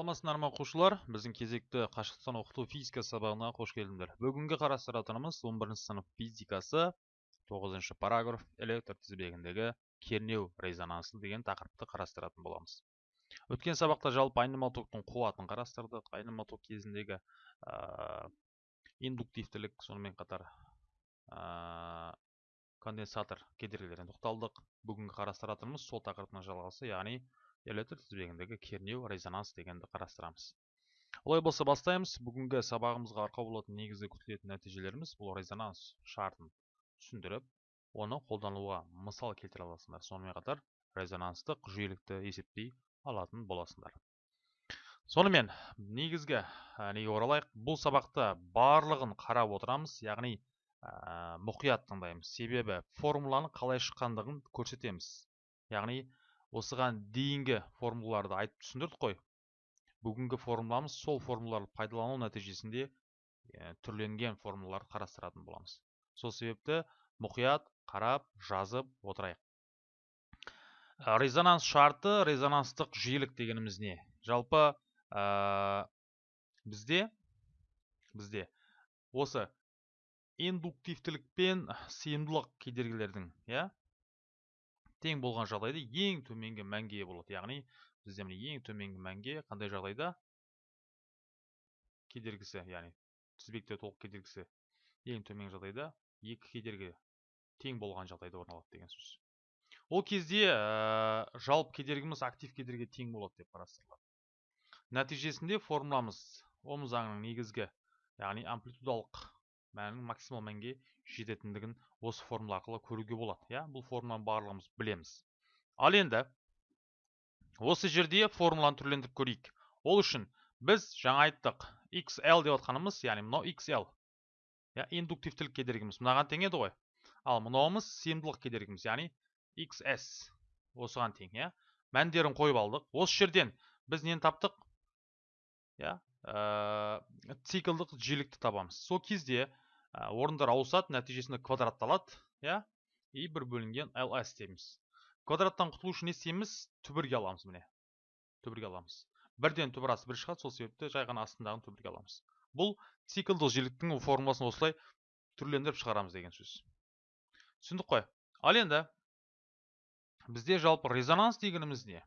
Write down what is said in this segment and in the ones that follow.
саламатсыздар ма оқушылар біздің кезекті қашықтан оқыту физика сабағына қош келдіңдер бүгінгі қарастыратынымыз 11 сынып физикасы 9 параграф электр тізбегіндегі кернеу резонансы деген тақырыпты қарастыратын боламыз өткен сабақта жалпы айнымалы токтың қуатын қарастырдық айнымалы ток кезіндегі ә, индуктивтілік сонымен қатар ә, конденсатор кедергілеріне тоқталдық бүгінгі қарастыратынымыз сол тақырыптың жалғасы яғни электр тізбегіндегі кернеу резонанс дегенді қарастырамыз. Олай болса бастаймыз. Бүгінгі сабағымызға арқау болатын негізгі күтілетін нәтижелеріміз бұл резонанс шартын түсіндіріп оны қолдануға мысал келтіре аласыңдар. Сонымен қатар резонанстық жиілікті есептей алатын боласыңдар. Сонымен негізгі неге оралайық? Бұл сабақта барлығын қарап отырамыз. Яғни мұқият тыңдаймыз. Себебі формуланы қалай шыққандығын көрсетеміз. Яғни осыған дейінгі формулаларды айтып түсіндірдік қой. Бүгінгі формуламыз сол формулаларды пайдалану нәтижесінде түрленген формулаларды қарастыратын боламыз. Сол себепті мұқият қарап жазып отырайық. Резонанс шарты резонанстық жиілік дегеніміз не? Жалпы ә, бізде бізде осы индуктивтілік пен сыйымдылық кедергілердің иә? Тең болған жағдайда ең төменгі мәнге болады. Яғни бізде міне ең төменгі мәнге қандай жағдайда? Кедергісі яғни тізбекте толық кедергісі. Ең төменгі жағдайда екі кедергі тең болған жағдайда орын алады деген сөз. Ол кезде ә, жалпы кедергіміз актив кедергіге тең болады деп қарастырылады. Нәтижесінде формуламыз ом заңының негізгі яғни амплитудалық мәннің максимал мәнге жететіндігін осы формула арқылы көруге болады. Иә бұл формуланы барлығымыз білеміз. Ал енді осы жерде формуланы түрлендіріп көрейік. Ол үшін біз жаңа айттық xl деп отқанымыз яғни мынау xl иә индуктивтілік кедергіміз мынаған тең еді ғой. Ал мынауымыз сыйымдылық кедергіміз яғни xs осыған тең иә. Мәндерін қойып алдық. Осы жерден біз нені таптық? Иә ә, циклдық жиілікті табамыз. Сол кезде орындар ауысады нәтижесінде квадратталады иә и бір бөлінген ls дейміз квадраттан құтылу үшін не істейміз? Түбірге аламыз міне. Түбірге аламыз. Бірден түбір асты бір шығады сол себепті жай ғана астындағын түбірге аламыз. Бұл циклдық жиіліктің формуласын осылай түрлендіріп шығарамыз деген сөз. Түсіндік қой. Ал енді бізде жалпы резонанс дегеніміз не?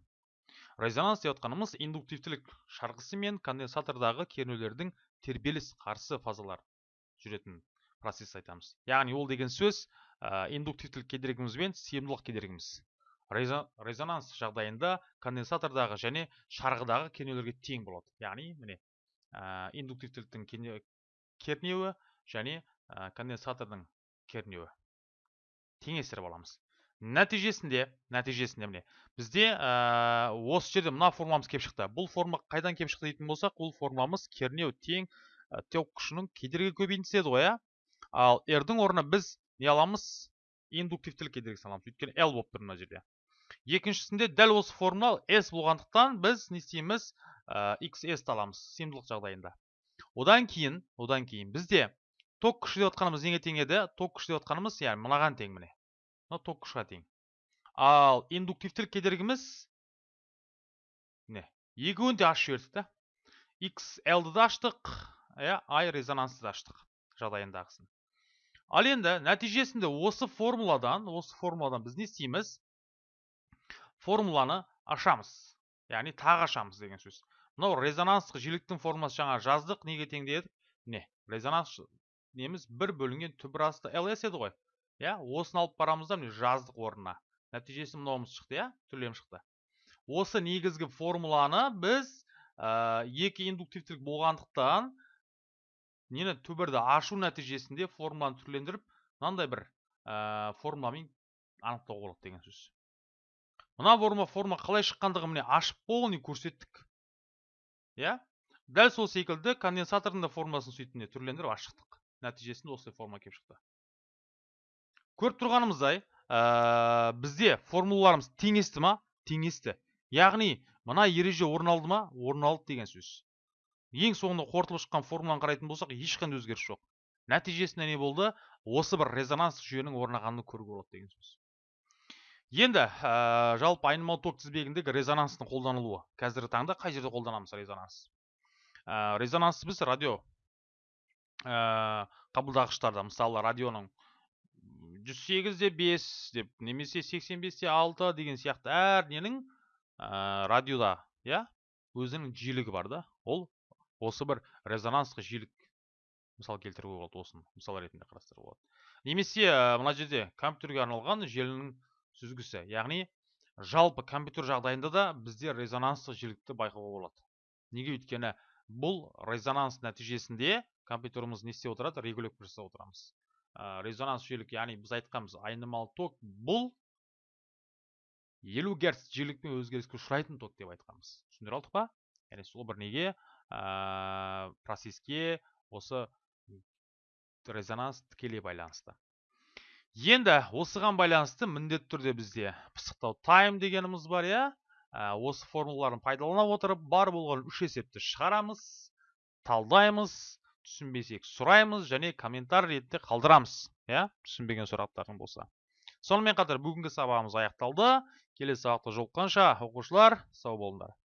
Резонанс деп отқанымыз индуктивтілік шарғысы мен конденсатордағы кернеулердің тербеліс қарсы фазалар жүретін процесс айтамыз. Яғни ол деген сөз ә, индуктивтілік кедергіміз бен сыйымдылық кедергіміз. Резонанс жағдайында конденсатордағы және шарғыдағы кернеулерге тең болады. Яғни міне ә, индуктивтіліктің кернеуі және ә, конденсатордың кернеуі. Теңестіріп аламыз. Нәтижесінде нәтижесінде міне. Бізде ә, осы жерде мына формуламыз келіп шықты. Бұл форма қайдан келіп шықты дейтін болсақ бұл формуламыз кернеу тең ток күшінің кедергі көбейтісі еді ғой иә ал r-дің орнына біз не аламыз? Индуктивтілік кедергісін аламыз өйткені l болып тұр мына жерде. Екіншісінде дәл осы формула s болғандықтан біз не істейміз? Ә, xs аламыз сыйымдылық жағдайында. Одан кейін одан кейін бізде ток күші деп отқанымыз неге тең еді? Ток күші деп отқанымыз яғни мынаған тең міне. Мына ток күшіға тең ал индуктивтілік кедергіміз міне екеуін де ашып жібердік та. Xl-ді да аштық иә i резонансты да аштық жағдайындағысын. Ал енді нәтижесінде осы формуладан осы формуладан біз не істейміз? Формуланы ашамыз. Яғни тағы ашамыз деген сөз. Мынау резонанстық жиіліктің формуласы жаңа жаздық неге тең дедік? Міне резонанс неміз бір бөлінген түбір асты ls еді ғой. Иә осыны алып барамыз да міне жаздық орнына. Нәтижесі мынауымыз шықты иә түрлем шықты. Осы негізгі формуланы біз ә, екі индуктивтілік болғандықтан нені түбірді ашу нәтижесінде формуланы түрлендіріп мынандай бір ә, формуламен анықтауға болады деген сөз. Мына форма форма қалай шыққандығын міне ашып полный көрсеттік. Иә? Дәл сол секілді конденсатордың да формуласын сөйтіп түрлендіріп ашып шықтық нәтижесінде осылай форма келіп шықты. Көріп тұрғанымыздай ә, бізде формулаларымыз теңесті ма? Теңесті. Яғни мына ереже орын алды ма? Орын алды деген сөз. Ең соңында қорытылып шыққан формуланы қарайтын болсақ ешқандай өзгеріс жоқ. Нәтижесінде не болды? Осы бір резонанс жүйенің орнағанын көруге болады деген сөз. Енді ә, жалпы айнымалы ток тізбегіндегі резонанстың қолданылуы. Қазіргі таңда қай жерде қолданамыз резонанс? Ә, резонанс біз радио ә, қабылдағыштарда мысалы радионың 108 де 5 деп немесе 85 те 6 деген сияқты әр ненің ә, радиода иә өзінің жиілігі бар да ол осы бір резонансқа жиілік мысал келтіруге болады осыны мысал ретінде қарастыруға болады немесе ә, мына жерде компьютерге арналған желінің сүзгісі яғни жалпы компьютер жағдайында да бізде резонанстық жиілікті байқауға болады неге өйткені бұл резонанс нәтижесінде компьютеріміз не істеп отырады регулировка жасап отырамыз ә, резонанс жиілік яғни біз айтқанбыз айнымалы ток бұл елу герц жиілікпен өзгеріске ұшырайтын ток деп айтқанбыз. Түсіндіре алдық па? Яғни сол бір неге ә, процеске осы резонанс тікелей байланысты. Енді осыған байланысты міндетті түрде бізде пысықтау тайм дегеніміз бар иә? Ә, осы формулаларын пайдалана отырып бар болған үш есепті шығарамыз талдаймыз түсінбесек сұраймыз және комментарий ретінде қалдырамыз иә түсінбеген сұрақтарың болса. Сонымен қатар бүгінгі сабағымыз аяқталды. Келесі сабақта жолыққанша оқушылар сау болыңдар.